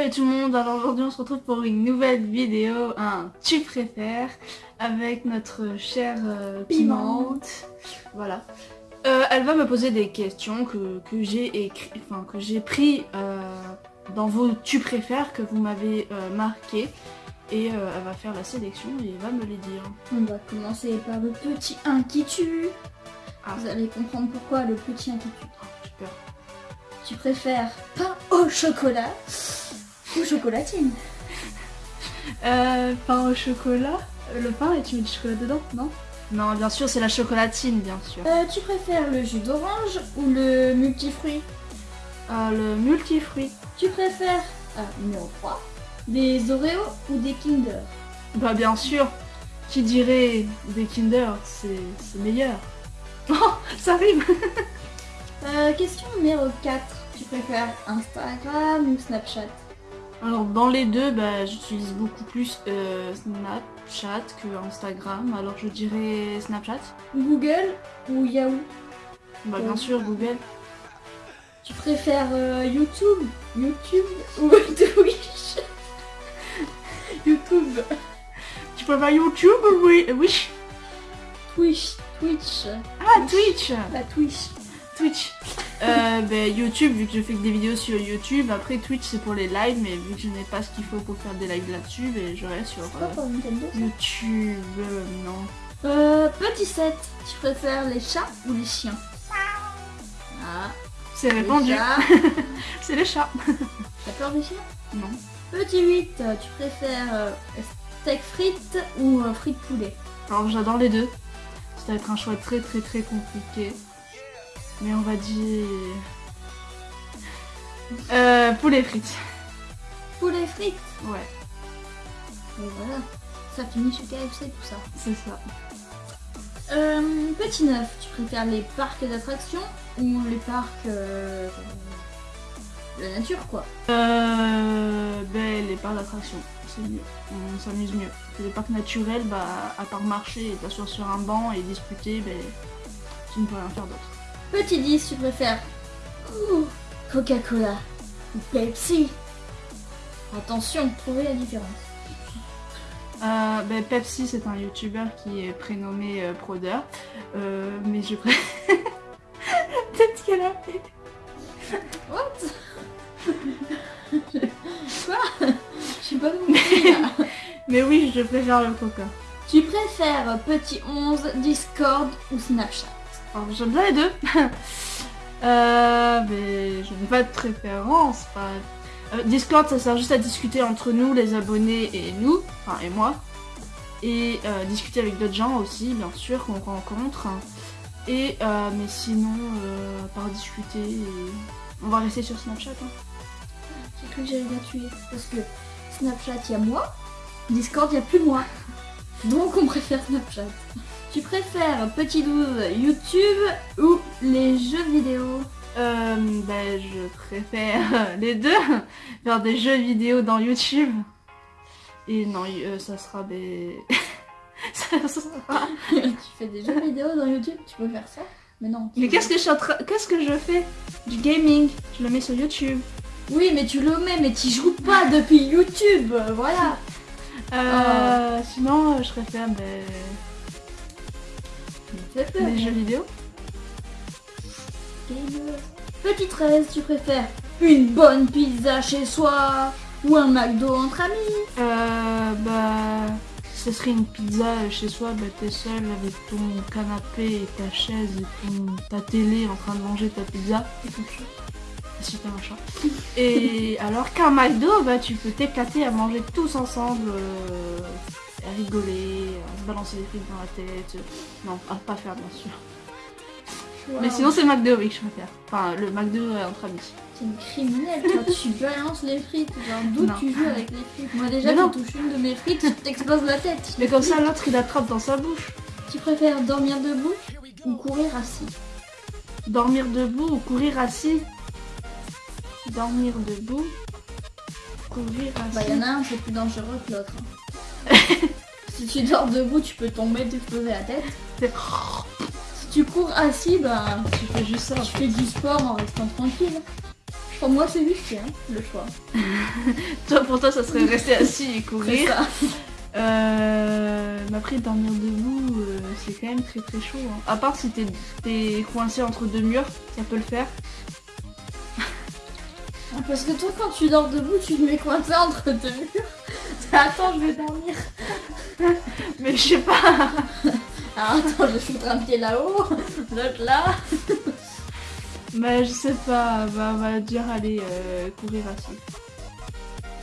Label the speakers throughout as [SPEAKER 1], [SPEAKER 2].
[SPEAKER 1] Salut tout le monde, alors aujourd'hui on se retrouve pour une nouvelle vidéo, un tu préfères, avec notre chère euh, Pimente. Voilà. Euh, elle va me poser des questions que, que j'ai écrit, enfin que j'ai pris euh, dans vos tu préfères que vous m'avez euh, marqué. Et elle va faire la sélection et elle va me les dire.
[SPEAKER 2] On va commencer par le petit 1 qui tue.
[SPEAKER 1] Ah.
[SPEAKER 2] Vous allez comprendre pourquoi le petit 1 qui tue.
[SPEAKER 1] Oh.
[SPEAKER 2] Tu préfères pain au chocolat ou chocolatine
[SPEAKER 1] Euh, pain au chocolat Le pain et tu mets du chocolat dedans, non? Non, bien sûr, c'est la chocolatine, bien sûr.
[SPEAKER 2] Euh, Tu préfères le jus d'orange ou le multifruit?
[SPEAKER 1] Euh, le multifruit.
[SPEAKER 2] Tu préfères, ah, numéro 3, des Oreos ou des Kinder?
[SPEAKER 1] Bah bien sûr, qui dirait des Kinder, c'est c'est meilleur. Oh, ça rime
[SPEAKER 2] Euh, Question numéro 4. Tu préfères Instagram ou Snapchat?
[SPEAKER 1] Alors dans les deux, bah, j'utilise beaucoup plus euh, Snapchat que Instagram, alors je dirais Snapchat.
[SPEAKER 2] Google ou Yahoo.
[SPEAKER 1] Bah bien sûr, Google.
[SPEAKER 2] Tu préfères euh, YouTube YouTube ou Twitch? YouTube.
[SPEAKER 1] Tu préfères YouTube ou oui, oui
[SPEAKER 2] Twitch Twitch.
[SPEAKER 1] Ah, Twitch.
[SPEAKER 2] La Twitch.
[SPEAKER 1] Twitch. Euh, bah, YouTube, vu que je fais que des vidéos sur YouTube. Après, Twitch, c'est pour les lives, mais vu que je n'ai pas ce qu'il faut pour faire des lives là-dessus, bah, je reste sur euh,
[SPEAKER 2] pour Nintendo
[SPEAKER 1] YouTube. euh, non.
[SPEAKER 2] Euh, petit 7. Tu préfères les chats ou les chiens? Ah,
[SPEAKER 1] C'est répandu. C'est les chats.
[SPEAKER 2] T'as peur des chiens?
[SPEAKER 1] Non.
[SPEAKER 2] Petit 8. Tu préfères euh, steak frites ou euh, frites poulet?
[SPEAKER 1] Alors, j'adore les deux. Ça va être un choix très très très compliqué. Mais on va dire... Euh, poulet frites.
[SPEAKER 2] Poulet frites
[SPEAKER 1] Ouais,
[SPEAKER 2] Et voilà. Ça finit chez KFC tout ça.
[SPEAKER 1] c'est ça.
[SPEAKER 2] Euh, petit 9. Tu préfères les parcs d'attractions ou les parcs... euh, de la nature quoi?
[SPEAKER 1] Euh, ben, les parcs d'attraction, c'est mieux. On s'amuse mieux. Que les parcs naturels, bah, à part marcher et t'asseoir sur un banc et discuter, ben, tu ne peux rien faire d'autre.
[SPEAKER 2] Petit 10, tu préfères Coca-Cola ou Pepsi Attention, trouvez la différence.
[SPEAKER 1] Euh, ben, Pepsi, c'est un youtubeur qui est prénommé euh, Proder. Euh, mais je préfère... Peut-être qu'elle a fait...
[SPEAKER 2] What? Quoi? Je suis pas là.
[SPEAKER 1] Mais oui, je préfère le coca.
[SPEAKER 2] Tu préfères Petit 11, Discord ou Snapchat?
[SPEAKER 1] Alors, j'aime bien les deux. euh, mais je n'ai pas de préférence. Euh, Discord, ça sert juste à discuter entre nous, les abonnés et nous, enfin et moi. Et euh, discuter avec d'autres gens aussi, bien sûr, qu'on rencontre. Et euh, mais sinon, à part discuter, on va rester sur Snapchat. hein.
[SPEAKER 2] J'ai cru que j'allais la tuer. Parce que Snapchat, il y a moi. Discord, il n'y a plus moi. Donc on préfère Snapchat. Tu préfères Petit 12, YouTube ou les jeux vidéo
[SPEAKER 1] Euh, ben, je préfère les deux. Faire des jeux vidéo dans YouTube. Et non, euh, ça sera des... ça sera...
[SPEAKER 2] Tu fais des jeux vidéo dans YouTube, tu peux faire ça Mais non.
[SPEAKER 1] Mais qu'est-ce que je suis en train... Qu'est-ce que je fais? Du gaming. Je le mets sur YouTube.
[SPEAKER 2] Oui, mais tu le mets, mais tu joues pas depuis YouTube, voilà.
[SPEAKER 1] Euh, Sinon, euh, je préfère ben, Des jeux vidéo.
[SPEAKER 2] Gamer. Petit 13, tu préfères une bonne pizza chez soi ou un McDo entre amis?
[SPEAKER 1] Euh, bah... Ce serait une pizza chez soi, bah t'es seul avec ton canapé et ta chaise et ton, ta télé en train de manger ta pizza.
[SPEAKER 2] Et ton chat.
[SPEAKER 1] Si t'as un chat. Et alors qu'un McDo, bah tu peux t'éclater à manger tous ensemble, euh, rigoler, à se balancer des frites dans la tête. Non, à pas faire bien sûr. Mais sinon c'est McDo oui que je préfère. Enfin le McDo euh, entre amis.
[SPEAKER 2] T'es une criminelle, toi, tu balances les frites. Genre, d'où tu joues avec les frites Moi, déjà, tu touches une de mes frites, tu t'exploses la tête.
[SPEAKER 1] Mais comme ça l'autre il attrape dans sa bouche.
[SPEAKER 2] Tu préfères dormir debout ou courir assis
[SPEAKER 1] Dormir debout ou courir assis Dormir debout, courir assis.
[SPEAKER 2] Bah, y en a un, c'est plus dangereux que l'autre. hein. Si tu dors debout, tu peux tomber, t'exploser la tête. Si tu cours assis, bah,
[SPEAKER 1] Tu fais juste ça.
[SPEAKER 2] tu fais du sport en restant tranquille. Pour moi, c'est juste hein, le choix.
[SPEAKER 1] Toi, pour toi, ça serait rester assis et courir. Euh, mais après, dormir debout, euh, c'est quand même très très chaud. hein. À part si t'es t'es coincé entre deux murs, ça peut le faire.
[SPEAKER 2] Ah, Parce que toi, quand tu dors debout, tu te mets coincé entre deux murs. Attends, je vais dormir.
[SPEAKER 1] Mais je sais pas.
[SPEAKER 2] Ah, attends, je vais foutre un pied là-haut, l'autre là.
[SPEAKER 1] Mais je sais pas. Bah, on va dire aller euh, courir assis.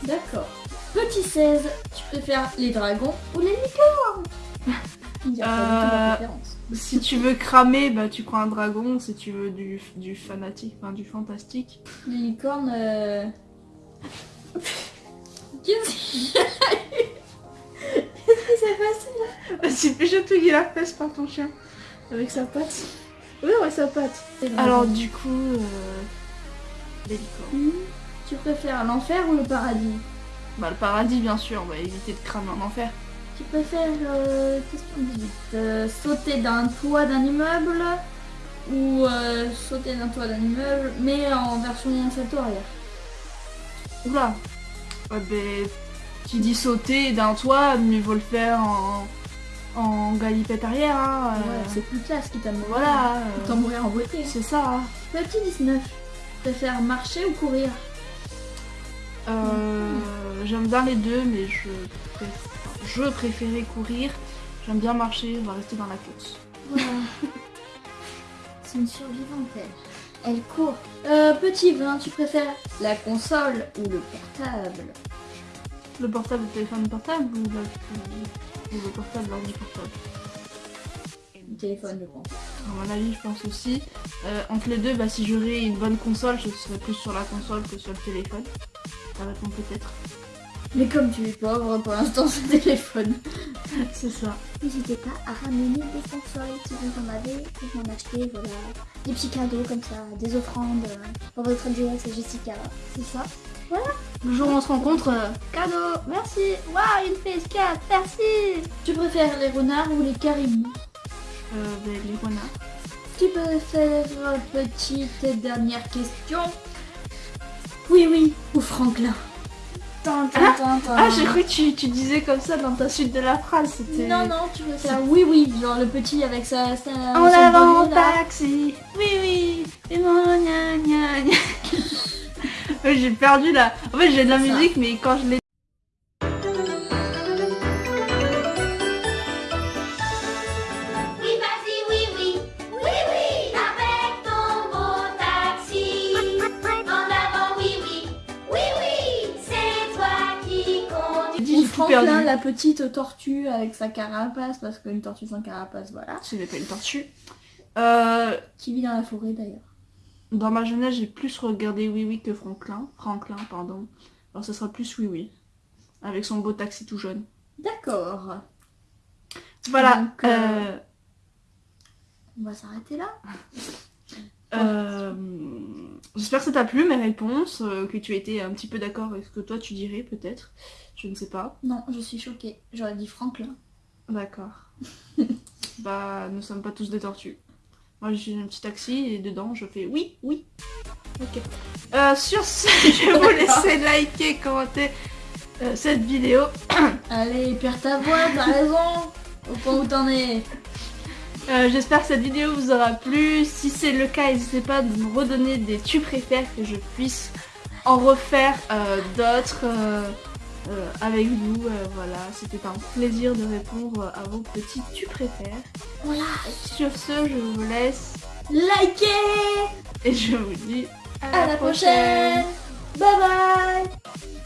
[SPEAKER 2] D'accord. Petit 16, tu préfères les dragons ou les licornes? Il y a pas du tout de
[SPEAKER 1] Euh,
[SPEAKER 2] préférence.
[SPEAKER 1] Si tu veux cramer, bah tu prends un dragon. Si tu veux du, du fanatique, enfin du fantastique.
[SPEAKER 2] Les licornes. Euh... Qu'est-ce
[SPEAKER 1] Tu fais chatouiller la fesse par ton chien. Avec sa patte. Oui, ouais, sa patte. Alors du coup, euh, les licornes.
[SPEAKER 2] Hmm, Tu préfères l'enfer ou le paradis?
[SPEAKER 1] Bah le paradis bien sûr, on va éviter de cramer en enfer.
[SPEAKER 2] Tu préfères, euh, question 18, euh, sauter d'un toit d'un immeuble ou euh, sauter d'un toit d'un immeuble mais en version salto arrière
[SPEAKER 1] Oula Ouais, ben, tu dis sauter d'un toit, mieux vaut le faire en, en galipette arrière. Hein, euh,
[SPEAKER 2] Ouais, c'est plus classe qui t'a
[SPEAKER 1] voilà, euh,
[SPEAKER 2] mourir en beauté.
[SPEAKER 1] c'est ça. hein.
[SPEAKER 2] Petit 19, tu préfères marcher ou courir?
[SPEAKER 1] Euh, J'aime bien les deux, mais je, préf- je préférais courir. J'aime bien marcher, on va rester dans la course.
[SPEAKER 2] Voilà. C'est une survivante, elle. Elle court. Euh, petit 20, tu préfères la console ou le portable?
[SPEAKER 1] Le portable, le téléphone portable ou, la- ou le portable, l'ordi portable
[SPEAKER 2] Le téléphone, je pense.
[SPEAKER 1] À mon avis, je pense aussi. Euh, entre les deux, bah, si j'aurais une bonne console, je serais plus sur la console que sur le téléphone. Ça répond peut-être.
[SPEAKER 2] Mais comme tu es pauvre, pour l'instant, c'est le téléphone.
[SPEAKER 1] C'est ça.
[SPEAKER 2] N'hésitez pas à ramener des consoles si vous en avez, vous m'en achetez, voilà. Des petits cadeaux comme ça, des offrandes euh, pour votre duo, c'est Jessica, c'est ça?
[SPEAKER 1] Le jour où on se rencontre, euh,
[SPEAKER 2] Cadeau, merci, waouh, une PS4, merci Tu préfères les renards ou les caribous?
[SPEAKER 1] Euh, ben, les renards.
[SPEAKER 2] Tu préfères, euh, petite dernière question? Oui, oui, ou Franklin? Tin, tin, tin, tin.
[SPEAKER 1] Ah, j'ai cru que tu, tu disais comme ça dans ta suite de la phrase.
[SPEAKER 2] Non, non, tu préfères oui, oui, genre le petit avec sa... sa
[SPEAKER 1] En avant, taxi. Oui, oui. Et non, gna, gna, gna. Ouais, j'ai perdu là. En fait, j'ai de la
[SPEAKER 2] ça.
[SPEAKER 1] musique, mais quand je l'ai.
[SPEAKER 3] Oui, vas-y, oui, oui, oui, oui, avec ton beau taxi. En avant, oui, oui, oui, oui, c'est toi qui conduis.
[SPEAKER 1] dit,
[SPEAKER 2] Ou
[SPEAKER 1] j'ai tout
[SPEAKER 2] Franklin,
[SPEAKER 1] perdu.
[SPEAKER 2] la petite tortue avec sa carapace, parce qu'une tortue sans carapace, voilà.
[SPEAKER 1] Ce n'est pas une tortue. Euh,
[SPEAKER 2] Qui vit dans la forêt d'ailleurs.
[SPEAKER 1] Dans ma jeunesse, j'ai plus regardé Oui Oui que Franklin. Franklin, pardon. Alors, ça sera plus Oui Oui. Avec son beau taxi tout jaune.
[SPEAKER 2] D'accord.
[SPEAKER 1] Voilà.
[SPEAKER 2] Donc, euh,
[SPEAKER 1] euh,
[SPEAKER 2] On va s'arrêter là.
[SPEAKER 1] Euh, J'espère que ça t'a plu mes réponses, que tu été un petit peu d'accord avec ce que toi tu dirais peut-être. Je ne sais pas.
[SPEAKER 2] Non, je suis choquée. J'aurais dit Franklin.
[SPEAKER 1] D'accord. bah, nous sommes pas tous des tortues. Moi, j'ai un petit taxi et dedans, je fais oui, oui. Ok. Euh, sur ce, je vais vous laisser liker, commenter euh, cette vidéo.
[SPEAKER 2] Allez, perds ta voix, t'as raison. Au point où t'en es.
[SPEAKER 1] Euh, J'espère que cette vidéo vous aura plu. Si c'est le cas, n'hésitez pas de me redonner des tu préfères que je puisse en refaire euh, d'autres euh, avec vous. Euh, voilà, c'était un plaisir de répondre à vos petits tu préfères.
[SPEAKER 2] Voilà.
[SPEAKER 1] Sur ce, je vous laisse
[SPEAKER 2] Likez
[SPEAKER 1] et je vous dis
[SPEAKER 2] À la prochaine. Bye bye